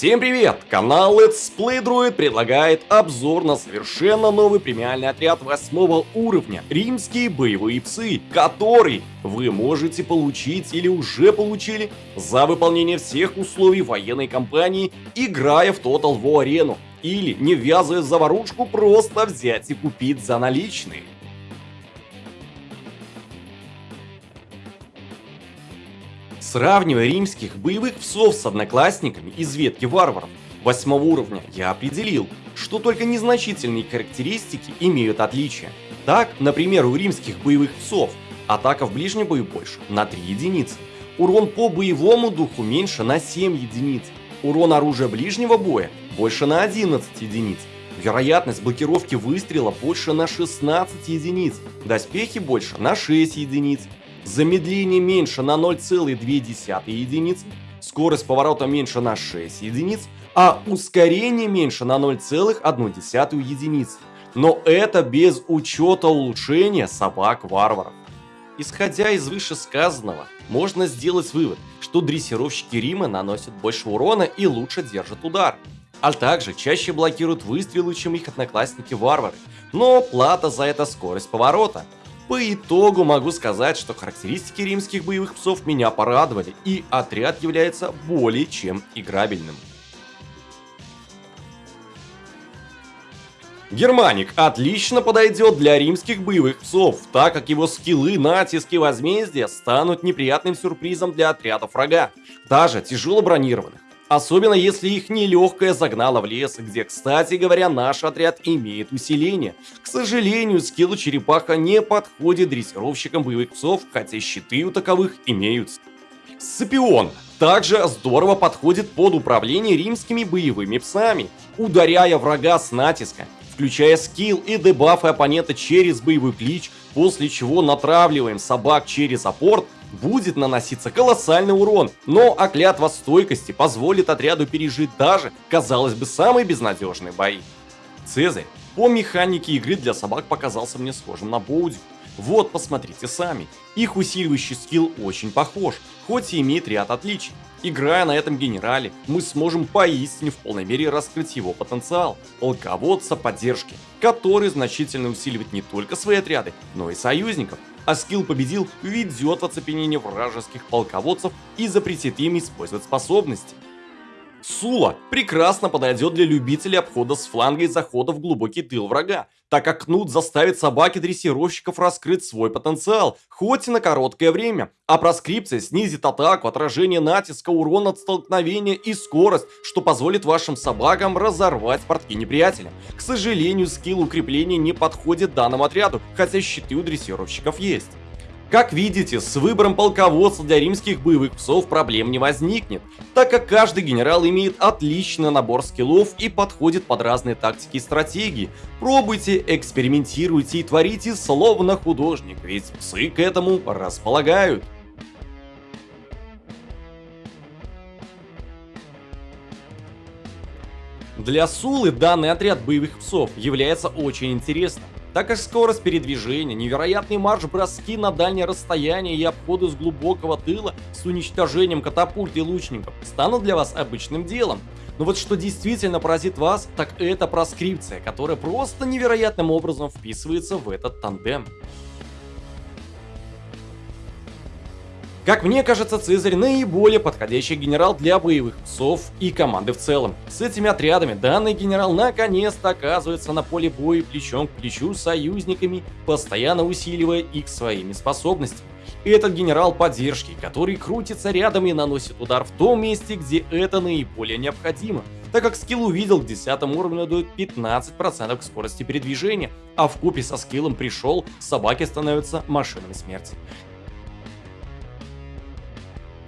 Всем привет! Канал Let's Play Droid предлагает обзор на совершенно новый премиальный отряд 8 уровня Римские боевые псы, который вы можете получить или уже получили за выполнение всех условий военной кампании, играя в Total War Arena или не ввязывая заварушку просто взять и купить за наличные. Сравнивая римских боевых псов с одноклассниками из ветки варваров восьмого уровня, я определил, что только незначительные характеристики имеют отличия. Так, например, у римских боевых псов атака в ближнем бою больше на 3 единицы, урон по боевому духу меньше на 7 единиц, урон оружия ближнего боя больше на 11 единиц, вероятность блокировки выстрела больше на 16 единиц, доспехи больше на 6 единиц, замедление меньше на 0,2 единицы, скорость поворота меньше на 6 единиц, а ускорение меньше на 0,1 единицы. Но это без учета улучшения собак-варваров. Исходя из вышесказанного, можно сделать вывод, что дрессировщики Рима наносят больше урона и лучше держат удар. А также чаще блокируют выстрелы, чем их одноклассники-варвары. Но плата за это скорость поворота – по итогу могу сказать, что характеристики римских боевых псов меня порадовали, и отряд является более чем играбельным. Германик отлично подойдет для римских боевых псов, так как его скиллы, натиски возмездия станут неприятным сюрпризом для отрядов врага, даже тяжело бронированных. Особенно если их нелегкая загнала в лес, где, кстати говоря, наш отряд имеет усиление. К сожалению, скилл черепаха не подходит дрессировщикам боевых псов, хотя щиты у таковых имеются. Сципион также здорово подходит под управление римскими боевыми псами, ударяя врага с натиска, включая скилл и дебафы оппонента через боевой клич, после чего натравливаем собак через апорт будет наноситься колоссальный урон, но а клятва стойкости позволит отряду пережить даже, казалось бы, самые безнадежные бои. Цезарь по механике игры для собак показался мне схожим на Боуди. Вот, посмотрите сами. Их усиливающий скилл очень похож, хоть и имеет ряд отличий. Играя на этом генерале, мы сможем поистине в полной мере раскрыть его потенциал, полководца поддержки, который значительно усиливает не только свои отряды, но и союзников, а скилл победил ведет в оцепенение вражеских полководцев и запретит им использовать способности. Сула прекрасно подойдет для любителей обхода с фланга и захода в глубокий тыл врага, так как Кнут заставит собаки дрессировщиков раскрыть свой потенциал, хоть и на короткое время, а проскрипция снизит атаку, отражение натиска, урон от столкновения и скорость, что позволит вашим собакам разорвать портки неприятеля. К сожалению, скилл укрепления не подходит данному отряду, хотя щиты у дрессировщиков есть. Как видите, с выбором полководца для римских боевых псов проблем не возникнет, так как каждый генерал имеет отличный набор скиллов и подходит под разные тактики и стратегии. Пробуйте, экспериментируйте и творите словно художник, ведь псы к этому располагают. Для Сулы данный отряд боевых псов является очень интересным так как скорость передвижения, невероятный марш-броски на дальнее расстояние и обходы с глубокого тыла с уничтожением катапульт и лучников станут для вас обычным делом. Но вот что действительно поразит вас, так это проскрипция, которая просто невероятным образом вписывается в этот тандем. Как мне кажется, Цезарь наиболее подходящий генерал для боевых псов и команды в целом. С этими отрядами данный генерал наконец-то оказывается на поле боя плечом к плечу с союзниками, постоянно усиливая их своими способностями. Этот генерал поддержки, который крутится рядом и наносит удар в том месте, где это наиболее необходимо так как скилл увидел к 10 уровню дает 15% к скорости передвижения, а в купе со скиллом пришел, собаки становятся машинами смерти.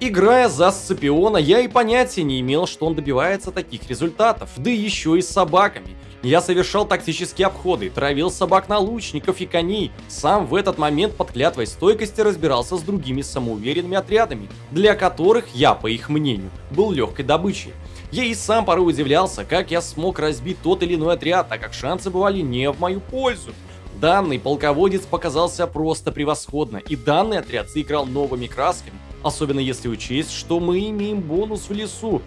Играя за Сципиона, я и понятия не имел, что он добивается таких результатов, да еще и с собаками. Я совершал тактические обходы, травил собак на лучников и коней, сам в этот момент под клятвой стойкости разбирался с другими самоуверенными отрядами, для которых я, по их мнению, был легкой добычей. Я и сам порой удивлялся, как я смог разбить тот или иной отряд, так как шансы бывали не в мою пользу. Данный полководец показался просто превосходно, и данный отряд заиграл новыми красками, особенно если учесть, что мы имеем бонус в лесу.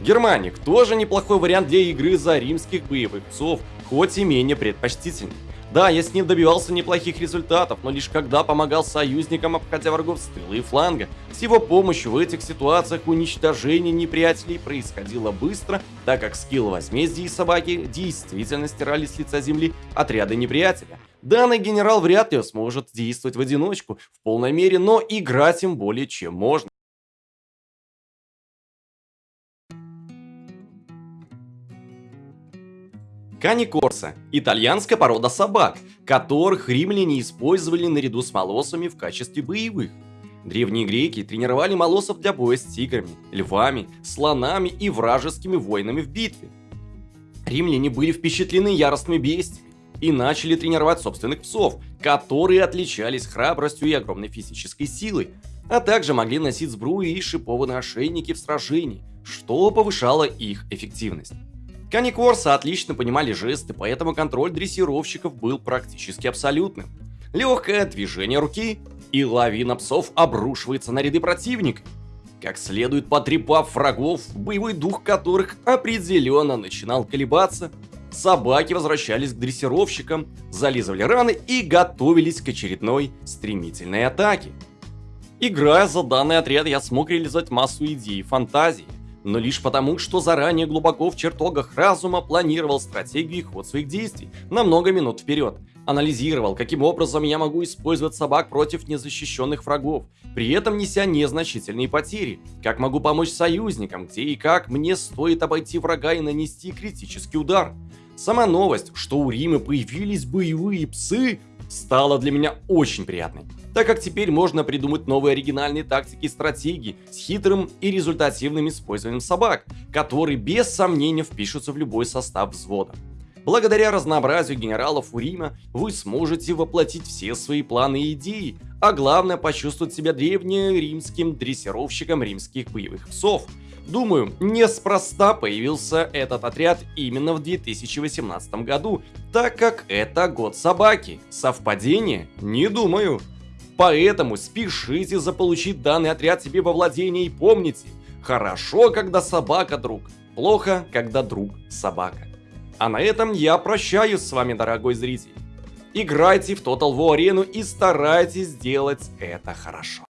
Германик тоже неплохой вариант для игры за римских боевых псов, хоть и менее предпочтительный. Да, я с ним добивался неплохих результатов, но лишь когда помогал союзникам, обходя врагов с тыла и фланга. С его помощью в этих ситуациях уничтожение неприятелей происходило быстро, так как скилл возмездия и собаки действительно стирали с лица земли отряды неприятеля. Данный генерал вряд ли сможет действовать в одиночку в полной мере, но играть им более чем можно. Кани Корса – итальянская порода собак, которых римляне использовали наряду с молосами в качестве боевых. Древние греки тренировали молосов для боя с тиграми, львами, слонами и вражескими воинами в битве. Римляне были впечатлены яростными бестиями и начали тренировать собственных псов, которые отличались храбростью и огромной физической силой, а также могли носить сбрую и шипованные ошейники в сражении, что повышало их эффективность. Кани Корса отлично понимали жесты, поэтому контроль дрессировщиков был практически абсолютным. Легкое движение руки, и лавина псов обрушивается на ряды противника. Как следует потрепав врагов, боевой дух которых определенно начинал колебаться, собаки возвращались к дрессировщикам, зализывали раны и готовились к очередной стремительной атаке. Играя за данный отряд, я смог реализовать массу идей и фантазий, но лишь потому, что заранее глубоко в чертогах разума планировал стратегию и ход своих действий на много минут вперед. Анализировал, каким образом я могу использовать собак против незащищенных врагов, при этом неся незначительные потери. Как могу помочь союзникам, где и как мне стоит обойти врага и нанести критический удар. Сама новость, что у Рима появились боевые псы, стала для меня очень приятной так как теперь можно придумать новые оригинальные тактики и стратегии с хитрым и результативным использованием собак, которые без сомнения впишутся в любой состав взвода. Благодаря разнообразию генералов у Рима вы сможете воплотить все свои планы и идеи, а главное почувствовать себя древнеримским дрессировщиком римских боевых псов. Думаю, неспроста появился этот отряд именно в 2018 году, так как это год собаки. Совпадение? Не думаю. Поэтому спешите заполучить данный отряд себе во владение и помните, хорошо, когда собака друг, плохо, когда друг собака. А на этом я прощаюсь с вами, дорогой зритель. Играйте в Total War Arena и старайтесь сделать это хорошо.